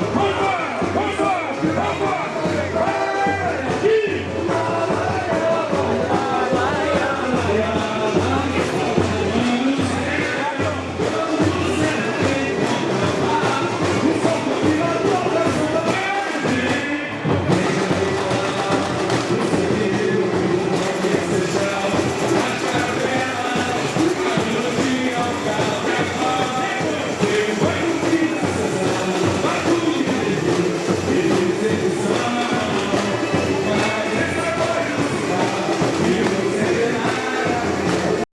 Bring